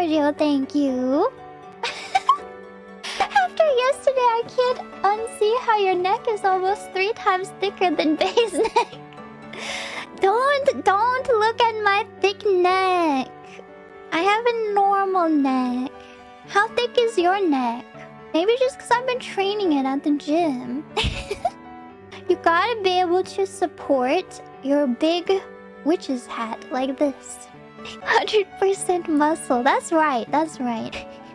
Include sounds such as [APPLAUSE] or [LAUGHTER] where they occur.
Giorgio, thank you. [LAUGHS] After yesterday, I can't unsee how your neck is almost three times thicker than Bay's [LAUGHS] neck. don't, don't look at my thick neck. I have a normal neck. How thick is your neck? Maybe just because I've been training it at the gym. [LAUGHS] you gotta be able to support your big witch's hat like this. 100% muscle. That's right, that's right. [LAUGHS]